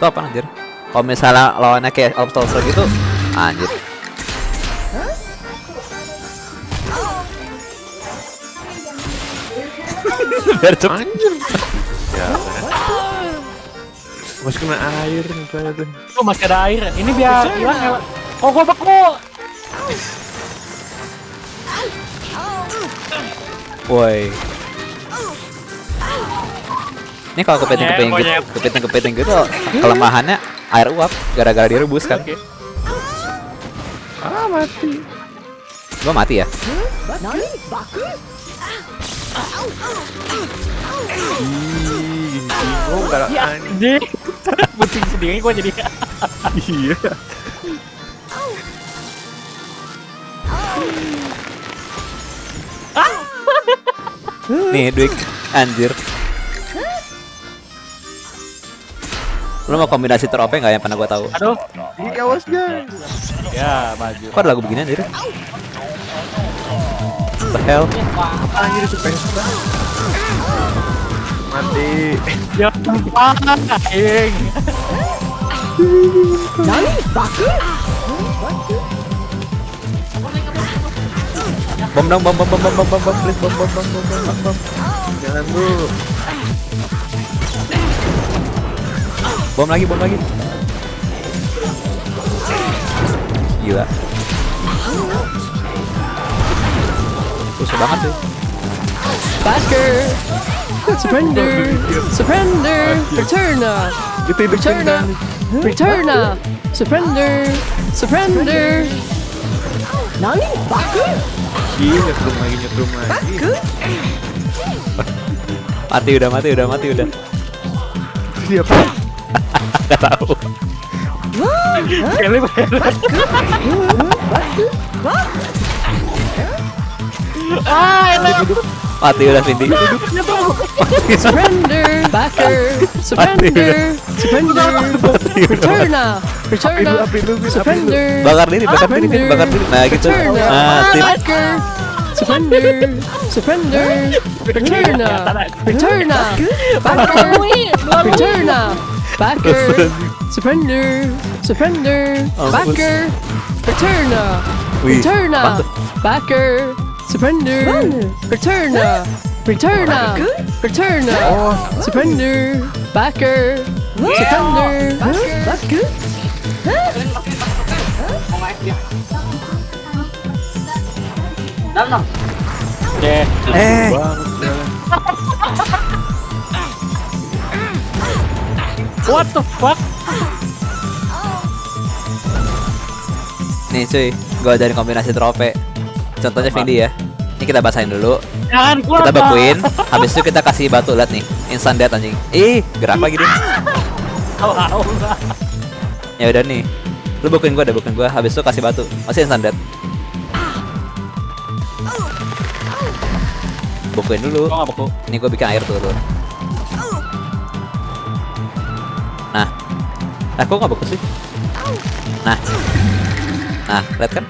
Itu apa anjir? Kalau misalnya lawannya kayak obstacle gitu, anjir. Biar cepet. Anjir. Ya. Masih kena air misalnya tuh. Oh masih ada air. Ini biar hilang ya. Oh gua beku. Woi. Ini kalau kepiting kepiting gitu, Monyet. kepiting kepiting gitu kelemahannya air uap gara-gara direbus kan. Ah mati. Gua mati ya. Ih, bingung kalau Ya anjing. Pusing sendiri gua jadi. Iya. Nih, Dwik. Anjir. Lu mau kombinasi terope nggak yang pernah gua tahu? Aduh. Ini awas guys. Ya maju. Kok ada lagu begini anjir? What the hell? Anjir pesta. Mati. Ya anjing. Nani? Baku. Bom dong, bom bom bom bom bom bom bom please bom bom bom bom bom bom bom. Jangan bu. Bom lagi, bom lagi. Gila. Susah banget tuh. Backer. Surrender. Surrender. Returna. Itu hidup Returna. Returna. Surrender. Surrender. Nani? Baku. Nyetrum lagi nyetrum lagi. Mati udah, mati udah, mati udah. Siapa? Gak tahu. Kelly Ah, enak. Mati udah Vindi. Surrender. Backer. Surrender. Surrender. Returna. Returna. Surrender. Bakar diri, bakar diri, bakar diri. Nah gitu. Mati. Backer. Surrender. Surrender. Returna. Returna. Backer. Returna. Backer. Surrender. Surrender. Backer. Returna. Returna. Backer. Surrender. Returna. Returna. Returna. Surrender. Backer. Surrender. Backer. Dalam. Eh, Eh, what the fuck? nih cuy, gua ajarin kombinasi trope. Contohnya Vindi ya. Ini kita basahin dulu. Jangan keluar. Kita Pak. bekuin, habis itu kita kasih batu lihat nih. Instant death anjing. Ih, gerak lagi au. Ya udah nih. Lu bekuin gua, deh bekuin gua, habis itu kasih batu. Masih instant death. Bekuin dulu. Beku. Ini gue bikin air dulu. Nah, nah kok nggak bagus sih? Nah, nah, lihat kan?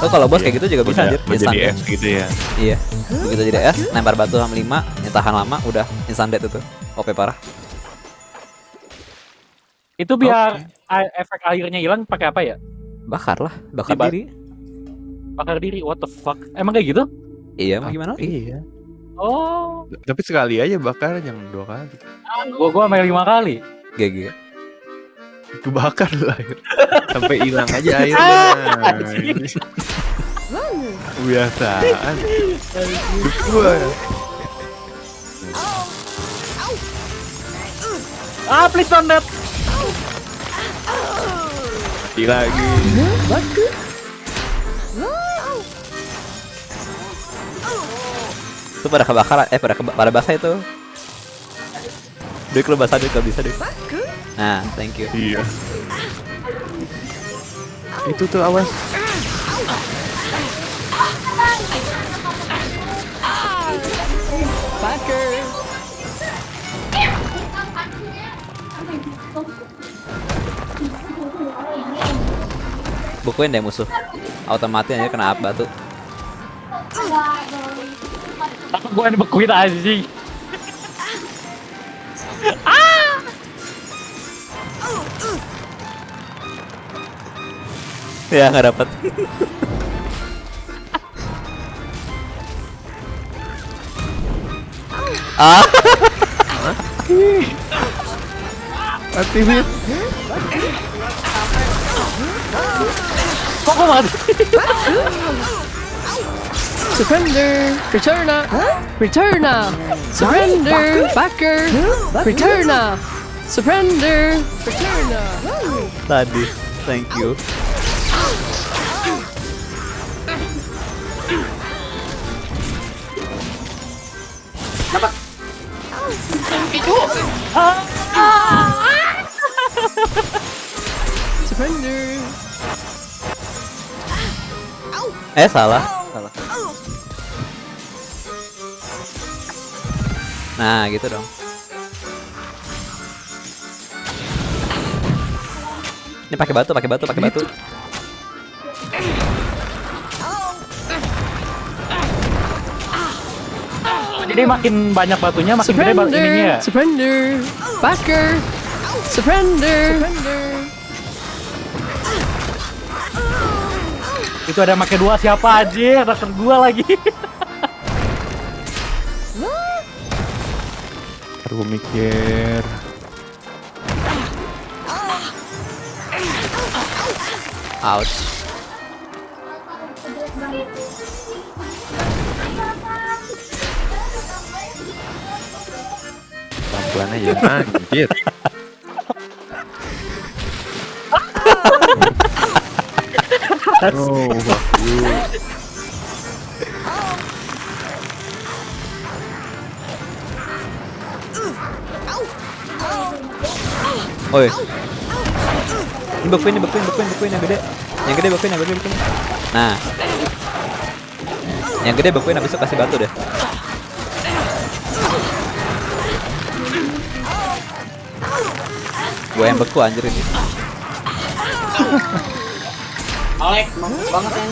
Lo kalau bos kayak gitu juga bisa Udah, anjir, udah instant jadi death. es gitu ya. Iya, begitu jadi es, lempar batu sama 5, yang tahan lama, udah instant death itu. OP parah. Itu biar a- efek airnya hilang pakai apa ya? Bakar lah, bakar Diba- diri. Bakar diri. What the fuck? Emang kayak gitu? Iya, mau gimana? lagi? Iya. Oh, Tapi sekali aja bakar jangan dua kali. gua gua main lima kali. GG. Kebakar lah air. Sampai hilang aja Ah, airnya. Kebiasaan. Gua. Ah, please don't that. Lagi. Itu pada kebakar, eh pada keba- pada basah itu. Dik lu basah gak bisa dik. Nah, thank you. Iya. Itu tuh awas. Bukuin deh musuh. Otomatis aja kena apa tuh. Tapi gua yang dibekuin anjing. Ya nggak dapat. Ah, Mati Fit. Kok mati? Surrender. Returna. Returna. Surrender. Backer. Returna. Surrender. Returna. tadi. Thank you. Eh salah. Salah. Nah, gitu dong. Ini pakai batu, pakai batu, pakai batu. Jadi makin banyak batunya, makin gede batu ininya. ya? Surrender. Surrender. Backer. Surrender. Surrender. Itu ada make dua siapa aja? Ada kedua lagi. Ntar gua mikir. Ouch. Pelan-pelan aja. Anjir. oh, fuck you. Oi. Ini bekuin, ini bekuin, bekuin, bekuin yang gede. Yang gede bekuin, yang gede bekuin. Nah. Yang gede bekuin habis itu kasih batu deh. Gue yang beku anjir ini. Alek, mampus banget ya.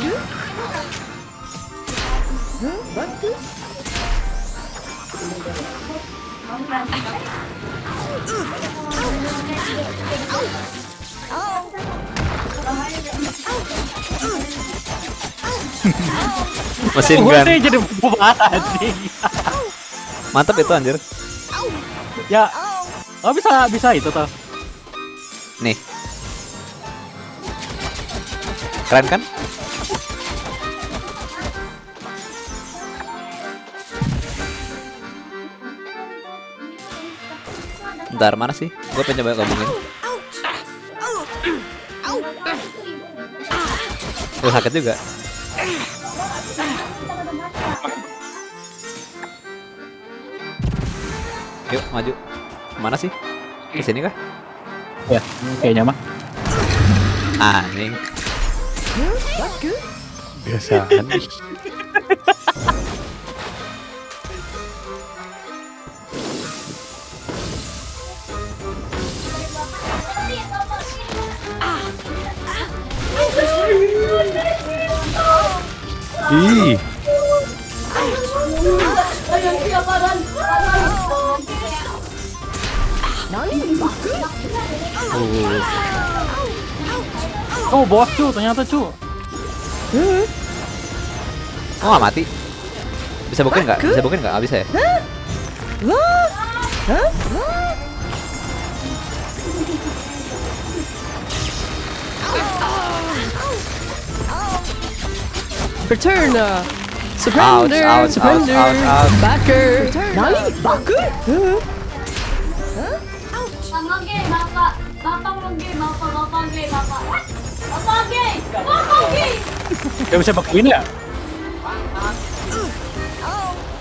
Mesin Gue gun. sih jadi bubar anjing. Mantap itu anjir. Ya, oh bisa bisa itu tuh. Nih. Keren kan? Bentar, mana sih? Gue pengen coba ngomongin. Gue sakit juga. Yuk, maju. Mana sih? Di sini kah? Ya, kayaknya mah. Anjing. Biasaan. Ih, Oh, bos cu, ternyata cu. Oh, mati. Bisa bukin nggak? Bisa bukin nggak? Bisa ya? Return. uh, Surrender. ouch, ouch, surrender. ouch, ouch. Backer. Nani? Backer? Gak bisa pakai ini ya?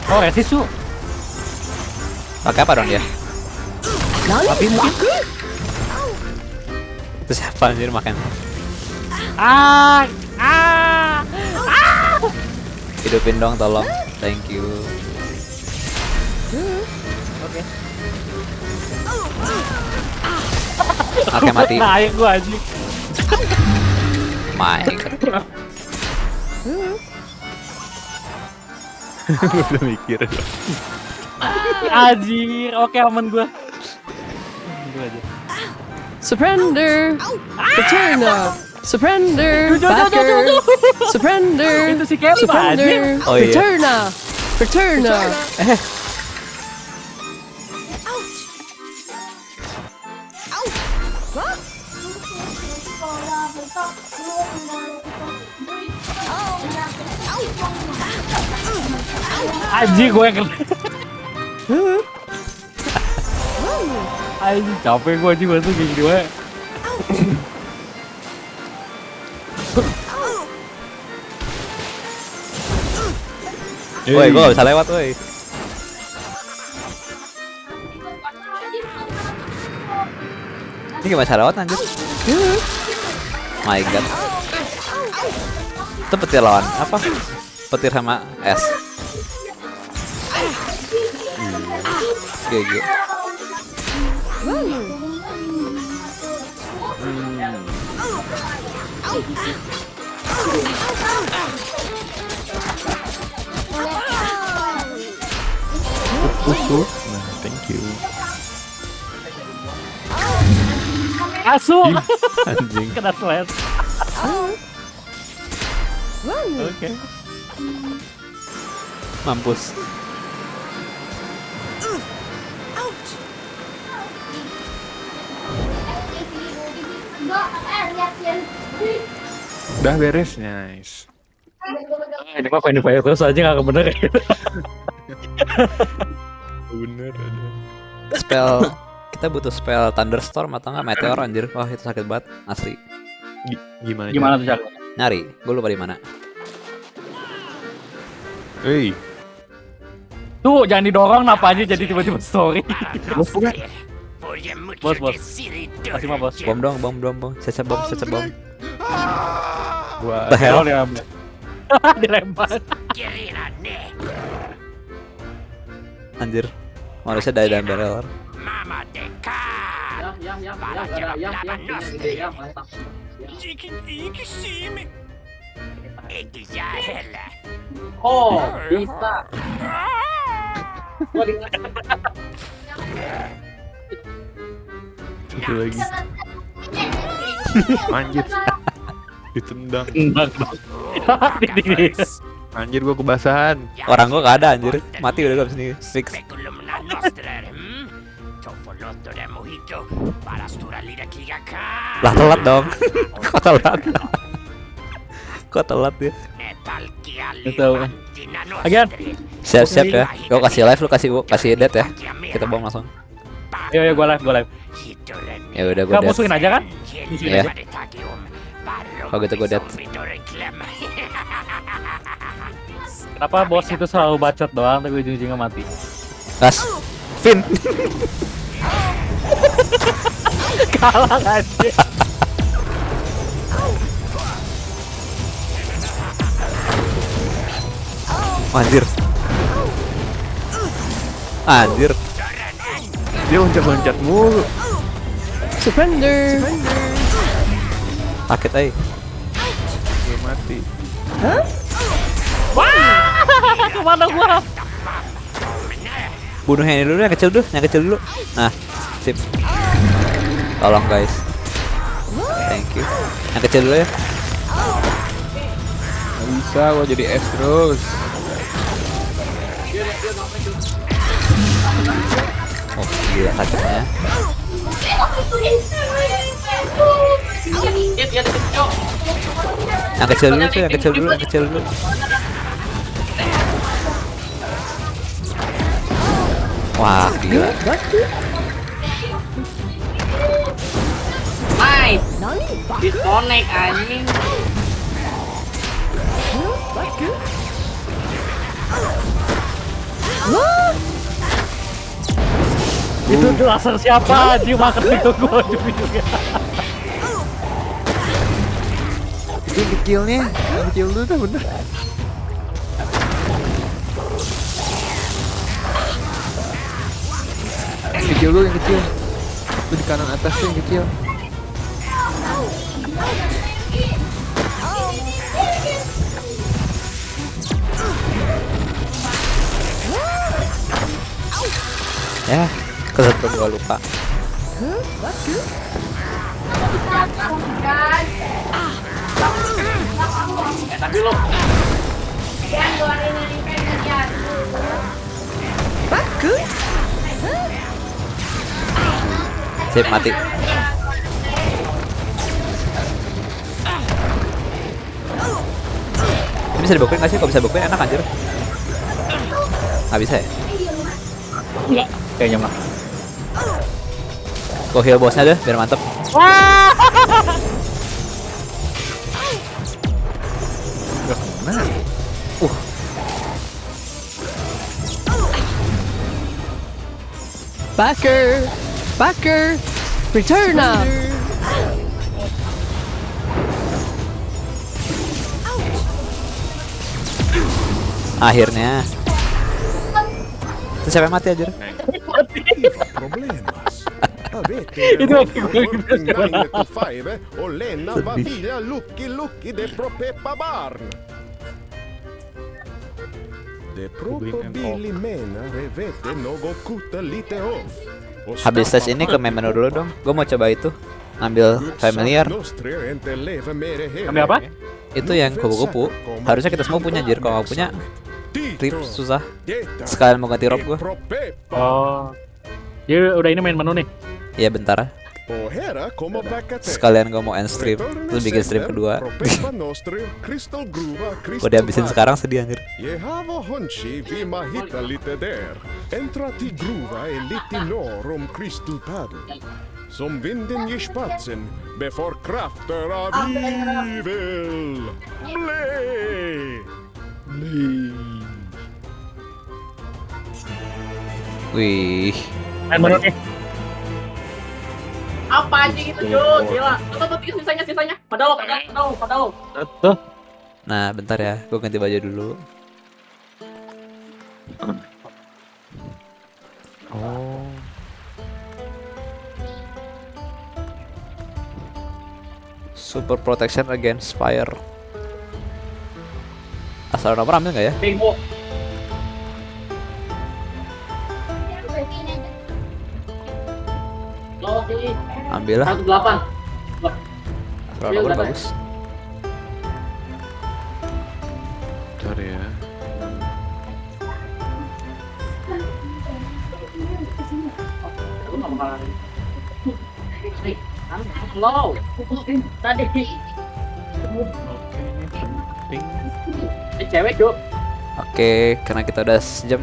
Oh, resist cu. Pakai apa dong dia? Nani? Backer? Itu siapa anjir makan? Ah, ah. Hidupin dong tolong. Thank you. Oke mati. Naik gua anjing. My God. udah mikir. Anjir, oke aman gua. Gua aja. Surrender. Return. Surrender. Backer. Surrender. Surrender. Oh, iya. Return. uh, Return. Anjing gue kena. Anjing capek gue anjing bantu kayak gini wae. Woi, gua gak bisa lewat, woi. Ini gimana cara lewat anjir? My God. Itu petir lawan apa? Petir sama es. GG. Nah, thank Asu. Anjing. Kena sled. Oke. Mampus. Lihat yang Udah beres, nice. Ah, Ini mah Final Fire terus aja gak bener ya. Bener. Spell kita butuh spell thunderstorm atau enggak meteor anjir. Wah, itu sakit banget asli. Gi- Gimana? Gimana tuh caranya? Nyari, gue lupa di mana. Hei, Tuh, jangan didorong napa aja jadi tiba-tiba story. bos, bos. Kasih mah bos. Bom dong, bom dong, bom. Caca bom, caca bom. gua The hell? Dilempar. Anjir. Manusia dari dalam barrel. Oh, bisa. Itu lagi. Anjir. Ditendang. Di. Anjir gua kebasahan. Orang gua gak ada anjir. Mati udah gak sini. Fix. Lah telat dong. Kok telat? Kok telat ya? Itu. Agian. Siap-siap ya. Gua kasih live lu kasih kasih dead ya. Kita bom langsung. Yo yo gua live gua live. Ya udah gua Enggak dead. musuhin aja kan? Ya. aja. Kalau gitu gua dead. Kenapa bos itu selalu bacot doang tapi ujung-ujungnya mati? Gas. Fin. Kalah aja. Anjir. Anjir. Dia loncat-loncat mulu. Surrender. Sakit aja. Dia mati. Ke mana gua? Bunuh yang ini dulu, yang kecil dulu, yang kecil dulu. Nah, sip. Tolong guys. Thank you. Yang kecil dulu ya. Gak bisa gua jadi es terus. Oh, gila sakitnya. Yang kecil dulu tuh, yang kecil dulu, yang kecil dulu. Wah, gila. Nice. Disconnect anjing. Itu tuh laser siapa? Dia makan itu gua ujung-ujungnya. Itu kecilnya. Kecil dulu dah bener. Kecil dulu yang kecil. Itu di kanan atas tuh yang kecil. Ya, kesatu gua lupa. Sip mati. Bisa dibukuin gak sih? Kalau bisa dibukuin enak anjir. Gak bisa ya? Enggak, kayaknya mah. Gua heal bosnya deh biar mantep. Backer. Backer. Return up. De probabili mena revete nogo kuta lite off. O Habis tes ini ke main menu dulu dong. Gue mau coba itu. Ngambil familiar. Ambil apa? Itu yang kupu-kupu. Harusnya kita semua punya anjir. Kalau nggak punya, rip susah. Sekalian mau ganti rob gua. Oh. Dia udah ini main menu nih. Iya bentar. Sekalian gue mau end stream. Terus bikin stream kedua. Udah dihabisin sekarang sedih anjir. Som vinden ger spatsen befor krafter av evil. Blä! Wih. Main menu nih. Apa anjing itu Jo? Gila. Tuh tuh tuh sisanya sisanya. Pada lo, pada lo, pada lo. Tuh. Nah bentar ya. Gue ganti baju dulu. Oh. Super protection against fire. Asal nomor ambil nggak ya? Bingo. Ambil lah. delapan. Kalau bagus. Bentar ya. Low. Tadi. Ping. Ini cewek cuk. Oke, karena kita udah sejam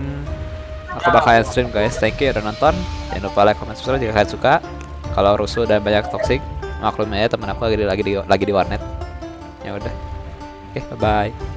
aku bakalan stream guys. Thank you udah nonton. Jangan lupa like, comment, subscribe jika kalian suka. Kalau rusuh dan banyak toxic, maklum aja teman aku lagi di lagi di lagi di warnet. Ya udah. Oke, bye bye.